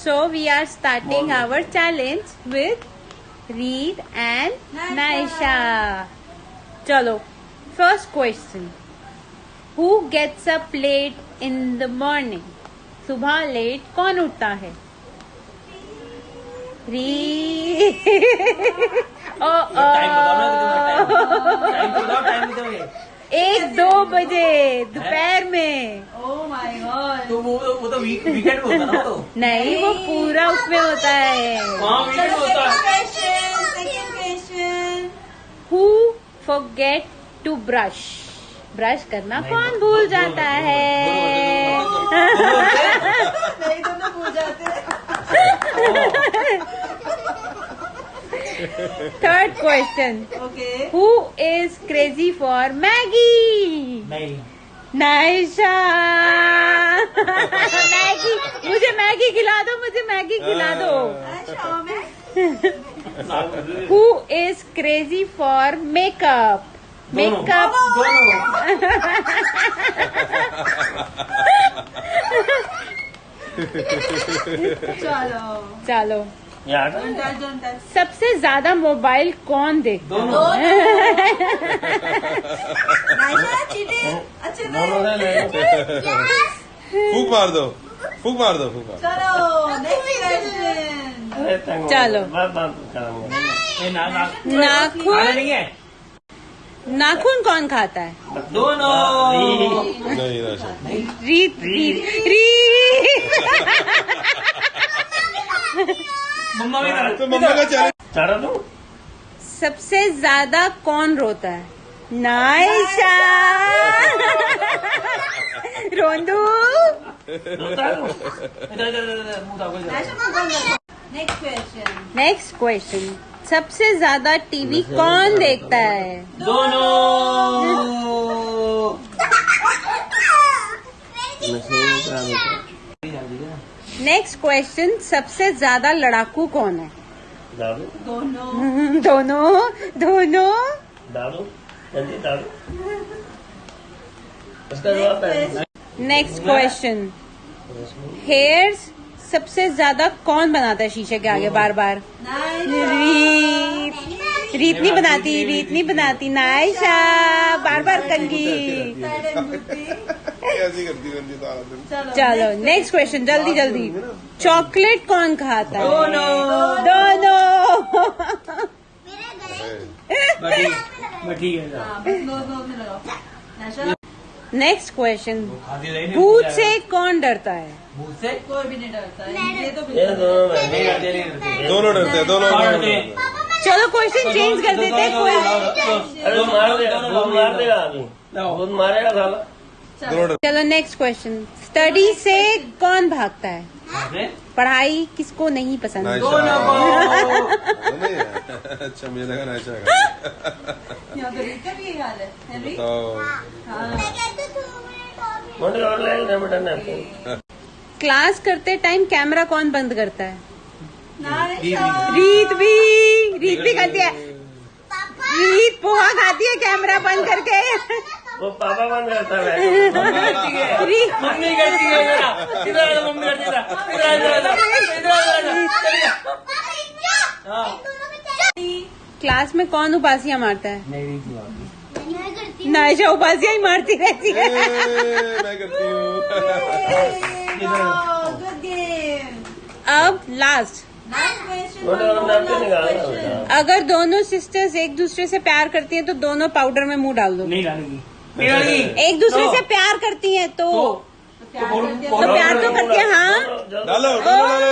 So we are starting our challenge with Reed and Naisha. Chalo. First question. Who gets up late in the morning? सुबह late कौन उठता है री ओ time बताओ ना time तो बताओ टाइम है एक दो बजे दोपहर में। Oh तो वो वो तो वीक वीकेंड होता ना तो। नहीं वो पूरा उसमें होता है। हाँ है. Who forget to brush brush करना कौन भूल जाता है नहीं दोनों भूल जाते third question Okay. Who is crazy for Maggi Naisha Maggi मुझे मैगी खिला दो मुझे मैगी खिला दो. Who. Is crazy for makeup makeup चलो। चलो। सबसे ज़्यादा मोबाइल कौन देखता दोनों। अच्छे ले फूक मार दो फूक मार दो फूक मार चलो क्वेश्चन चलो। नाखून। है? नाखून कौन खाता है? दोनों। रीत रीत रीत। मम्मा भी तो मम्मा का चैलेंज चारा दो सबसे ज़्यादा कौन रोता है? नाइशा रोंदू। है नेक्स्ट क्वेश्चन सबसे ज़्यादा टीवी कौन देखता है? दोनों। नेक्स्ट क्वेश्चन सबसे ज़्यादा लड़ाकू कौन है? दोनों। दोनों दोनों। है नेक्स्ट क्वेश्चन हेयर्स सबसे ज़्यादा कौन बनाता है शीशे के आगे बार बार रीत। रीत नहीं बनाती रीत नहीं बनाती। नायशा। बार बार कंगी है दिन। चलो चलो नेक्स्ट क्वेश्चन जल्दी जल्दी। चॉकलेट कौन खाता है? दोनों। दोनों। मैं ठीक है हाँ बस दो दो में लगाओ। नाइशा नेक्स्ट क्वेश्चन रही भूत से कौन डरता है? भूत से? कोई भी नहीं डरता है। ये तो दोनों डरते। नहीं डरते। दोनों डरते हैं दोनों हाँ, हैं। हैं। चलो क्वेश्चन चेंज कर देते हैं कोई अरे मार देगा मार देगा मारेगा चलो नेक्स्ट क्वेश्चन स्टडी से कौन भागता है? पढ़ाई किसको नहीं पसंद? अच्छा मुझे लगा नाइशा का। है हाँ क्लास करते टाइम कैमरा कौन बंद करता है? रीत भी। रीत भी। करती है। रीत पोहा खाती है कैमरा बंद करके। वो पापा बंद करता है। मम्मी करती है। मम्मी करती है मेरा। इधर आ मम्मी करती है इधर आ जा, इधर आ जा, इधर आ जा, इधर आ जा। हाँ। क्लास में कौन उपासियाँ मारता है? नायशा उपासियाँ ही मारती रहती है। मैं करती हूँ। अब लास्ट अगर दोनों सिस्टर्स एक दूसरे से प्यार करती हैं तो दोनों पाउडर में मुँह डाल दो। नहीं डालेगी। एक दूसरे से प्यार करती है तो प्यार करते तो प्यार तो करती है हाँ। डालो डालो डालो